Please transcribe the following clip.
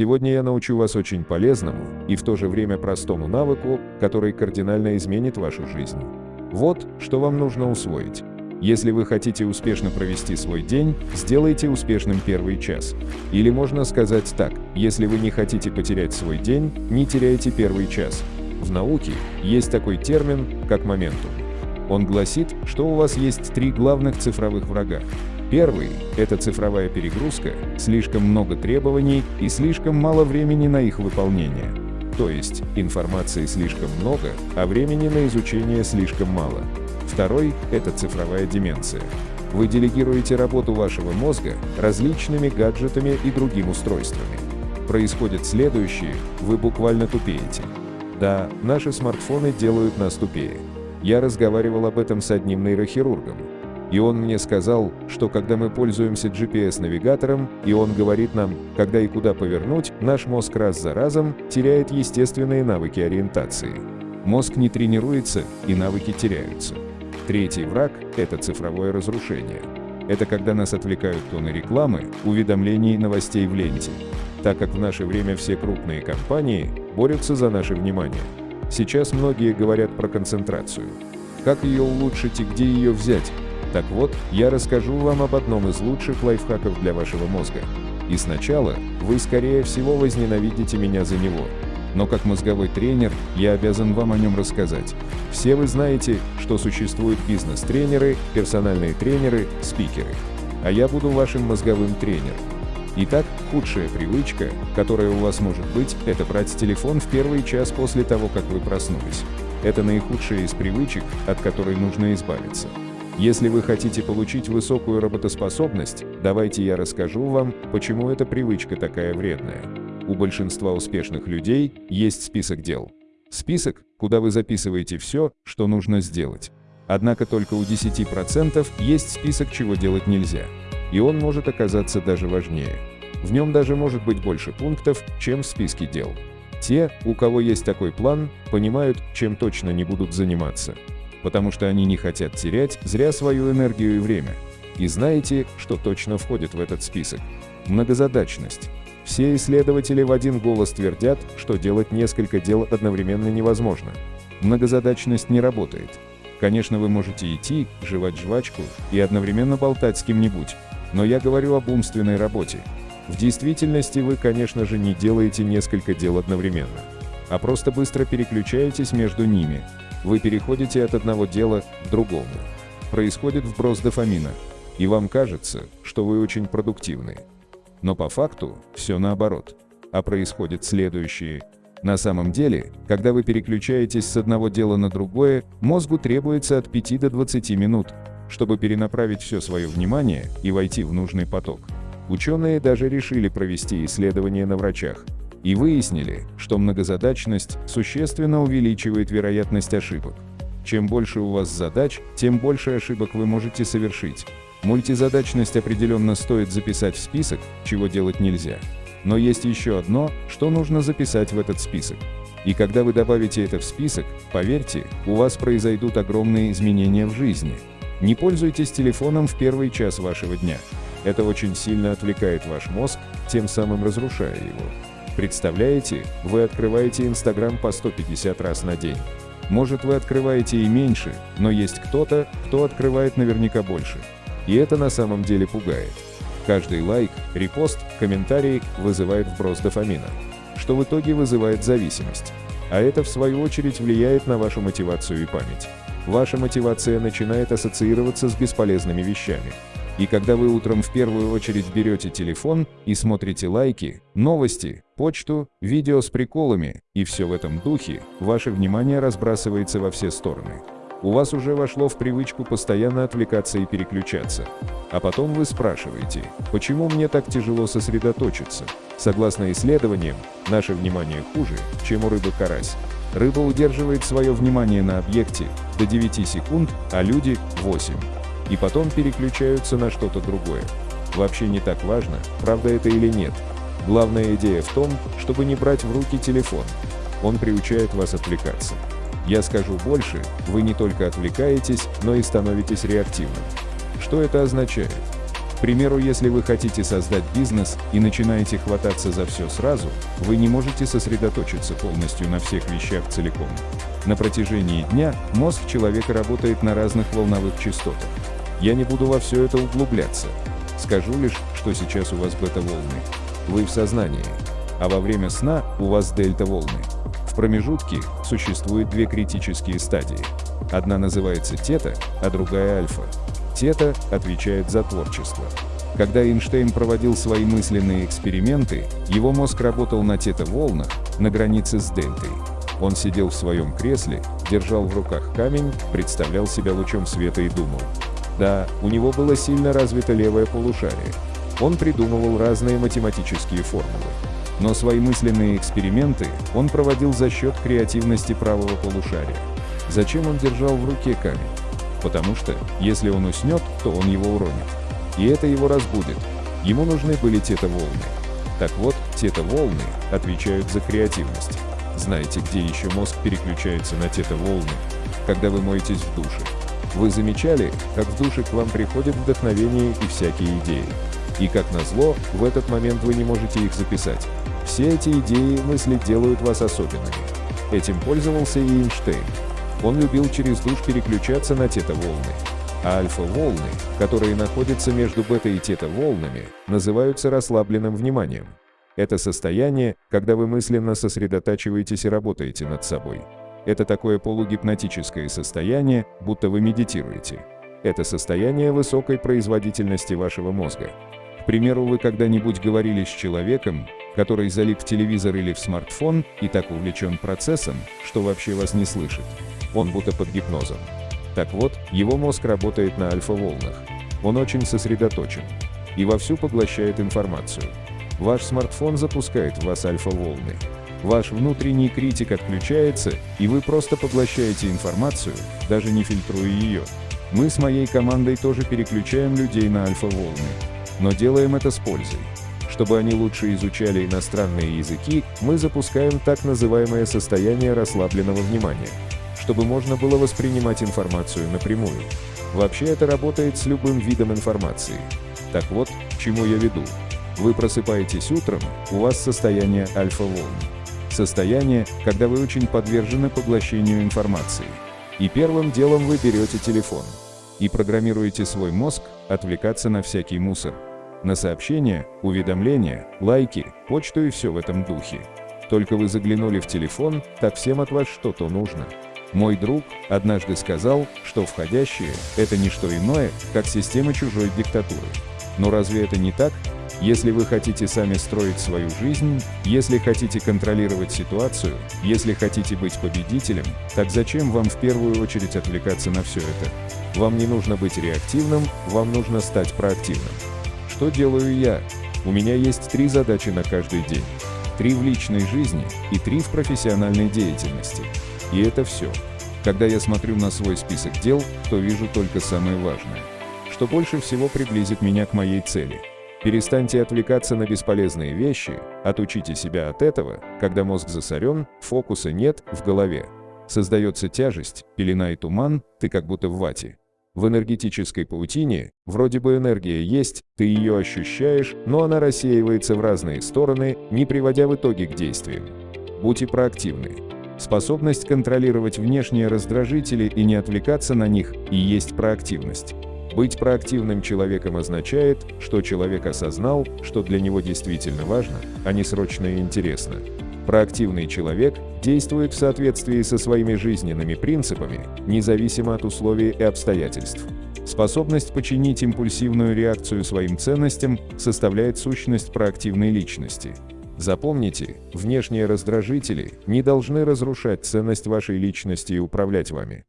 Сегодня я научу вас очень полезному и в то же время простому навыку, который кардинально изменит вашу жизнь. Вот, что вам нужно усвоить. Если вы хотите успешно провести свой день, сделайте успешным первый час. Или можно сказать так, если вы не хотите потерять свой день, не теряйте первый час. В науке есть такой термин, как моментум. Он гласит, что у вас есть три главных цифровых врага. Первый – это цифровая перегрузка, слишком много требований и слишком мало времени на их выполнение. То есть информации слишком много, а времени на изучение слишком мало. Второй – это цифровая деменция. Вы делегируете работу вашего мозга различными гаджетами и другим устройствами. Происходит следующее – вы буквально тупеете. Да, наши смартфоны делают нас тупее. Я разговаривал об этом с одним нейрохирургом. И он мне сказал, что когда мы пользуемся GPS-навигатором, и он говорит нам, когда и куда повернуть, наш мозг раз за разом теряет естественные навыки ориентации. Мозг не тренируется, и навыки теряются. Третий враг – это цифровое разрушение. Это когда нас отвлекают тоны рекламы, уведомлений и новостей в ленте. Так как в наше время все крупные компании борются за наше внимание. Сейчас многие говорят про концентрацию. Как ее улучшить и где ее взять? Так вот, я расскажу вам об одном из лучших лайфхаков для вашего мозга. И сначала вы, скорее всего, возненавидите меня за него. Но как мозговой тренер, я обязан вам о нем рассказать. Все вы знаете, что существуют бизнес-тренеры, персональные тренеры, спикеры. А я буду вашим мозговым тренером. Итак, худшая привычка, которая у вас может быть, это брать телефон в первый час после того, как вы проснулись. Это наихудшая из привычек, от которой нужно избавиться. Если вы хотите получить высокую работоспособность, давайте я расскажу вам, почему эта привычка такая вредная. У большинства успешных людей есть список дел. Список, куда вы записываете все, что нужно сделать. Однако только у 10% есть список, чего делать нельзя. И он может оказаться даже важнее. В нем даже может быть больше пунктов, чем в списке дел. Те, у кого есть такой план, понимают, чем точно не будут заниматься потому что они не хотят терять зря свою энергию и время. И знаете, что точно входит в этот список? Многозадачность. Все исследователи в один голос твердят, что делать несколько дел одновременно невозможно. Многозадачность не работает. Конечно, вы можете идти, жевать жвачку и одновременно болтать с кем-нибудь, но я говорю об умственной работе. В действительности вы, конечно же, не делаете несколько дел одновременно, а просто быстро переключаетесь между ними, вы переходите от одного дела к другому. Происходит вброс дофамина, и вам кажется, что вы очень продуктивны. Но по факту все наоборот. А происходит следующее. На самом деле, когда вы переключаетесь с одного дела на другое, мозгу требуется от 5 до 20 минут, чтобы перенаправить все свое внимание и войти в нужный поток. Ученые даже решили провести исследования на врачах, и выяснили, что многозадачность существенно увеличивает вероятность ошибок. Чем больше у вас задач, тем больше ошибок вы можете совершить. Мультизадачность определенно стоит записать в список, чего делать нельзя. Но есть еще одно, что нужно записать в этот список. И когда вы добавите это в список, поверьте, у вас произойдут огромные изменения в жизни. Не пользуйтесь телефоном в первый час вашего дня. Это очень сильно отвлекает ваш мозг, тем самым разрушая его. Представляете, вы открываете Инстаграм по 150 раз на день. Может вы открываете и меньше, но есть кто-то, кто открывает наверняка больше. И это на самом деле пугает. Каждый лайк, репост, комментарий вызывает вброс дофамина, что в итоге вызывает зависимость. А это в свою очередь влияет на вашу мотивацию и память. Ваша мотивация начинает ассоциироваться с бесполезными вещами. И когда вы утром в первую очередь берете телефон и смотрите лайки, новости, почту, видео с приколами и все в этом духе, ваше внимание разбрасывается во все стороны. У вас уже вошло в привычку постоянно отвлекаться и переключаться. А потом вы спрашиваете, почему мне так тяжело сосредоточиться? Согласно исследованиям, наше внимание хуже, чем у рыбы карась. Рыба удерживает свое внимание на объекте до 9 секунд, а люди – 8 и потом переключаются на что-то другое. Вообще не так важно, правда это или нет. Главная идея в том, чтобы не брать в руки телефон. Он приучает вас отвлекаться. Я скажу больше, вы не только отвлекаетесь, но и становитесь реактивным. Что это означает? К примеру, если вы хотите создать бизнес и начинаете хвататься за все сразу, вы не можете сосредоточиться полностью на всех вещах целиком. На протяжении дня мозг человека работает на разных волновых частотах. Я не буду во все это углубляться. Скажу лишь, что сейчас у вас бета-волны. Вы в сознании. А во время сна у вас дельта-волны. В промежутке существует две критические стадии. Одна называется тета, а другая альфа. Тета отвечает за творчество. Когда Эйнштейн проводил свои мысленные эксперименты, его мозг работал на тета-волнах, на границе с дельтой. Он сидел в своем кресле, держал в руках камень, представлял себя лучом света и думал. Да, у него было сильно развито левое полушарие. Он придумывал разные математические формулы. Но свои мысленные эксперименты он проводил за счет креативности правого полушария. Зачем он держал в руке камень? Потому что, если он уснет, то он его уронит. И это его разбудит. Ему нужны были тета-волны. Так вот, тета-волны отвечают за креативность. Знаете, где еще мозг переключается на тета-волны? Когда вы моетесь в душе. Вы замечали, как в душе к вам приходит вдохновение и всякие идеи? И как назло, в этот момент вы не можете их записать. Все эти идеи и мысли делают вас особенными. Этим пользовался и Эйнштейн. Он любил через душ переключаться на тета-волны. А альфа-волны, которые находятся между бета и тета-волнами, называются расслабленным вниманием. Это состояние, когда вы мысленно сосредотачиваетесь и работаете над собой. Это такое полугипнотическое состояние, будто вы медитируете. Это состояние высокой производительности вашего мозга. К примеру, вы когда-нибудь говорили с человеком, который залип в телевизор или в смартфон и так увлечен процессом, что вообще вас не слышит. Он будто под гипнозом. Так вот, его мозг работает на альфа-волнах. Он очень сосредоточен и вовсю поглощает информацию. Ваш смартфон запускает в вас альфа-волны. Ваш внутренний критик отключается, и вы просто поглощаете информацию, даже не фильтруя ее. Мы с моей командой тоже переключаем людей на альфа-волны. Но делаем это с пользой. Чтобы они лучше изучали иностранные языки, мы запускаем так называемое состояние расслабленного внимания, чтобы можно было воспринимать информацию напрямую. Вообще это работает с любым видом информации. Так вот, к чему я веду. Вы просыпаетесь утром, у вас состояние альфа-волн. Состояние, когда вы очень подвержены поглощению информации. И первым делом вы берете телефон и программируете свой мозг отвлекаться на всякий мусор. На сообщения, уведомления, лайки, почту и все в этом духе. Только вы заглянули в телефон, так всем от вас что-то нужно. Мой друг однажды сказал, что входящее – это не что иное, как система чужой диктатуры. Но разве это не так? Если вы хотите сами строить свою жизнь, если хотите контролировать ситуацию, если хотите быть победителем, так зачем вам в первую очередь отвлекаться на все это? Вам не нужно быть реактивным, вам нужно стать проактивным. Что делаю я? У меня есть три задачи на каждый день. Три в личной жизни и три в профессиональной деятельности. И это все. Когда я смотрю на свой список дел, то вижу только самое важное. Что больше всего приблизит меня к моей цели – Перестаньте отвлекаться на бесполезные вещи, отучите себя от этого, когда мозг засорен, фокуса нет в голове. Создается тяжесть, пелена и туман, ты как будто в вате. В энергетической паутине вроде бы энергия есть, ты ее ощущаешь, но она рассеивается в разные стороны, не приводя в итоге к действиям. Будьте проактивны. Способность контролировать внешние раздражители и не отвлекаться на них и есть проактивность. Быть проактивным человеком означает, что человек осознал, что для него действительно важно, а не срочно и интересно. Проактивный человек действует в соответствии со своими жизненными принципами, независимо от условий и обстоятельств. Способность починить импульсивную реакцию своим ценностям составляет сущность проактивной личности. Запомните, внешние раздражители не должны разрушать ценность вашей личности и управлять вами.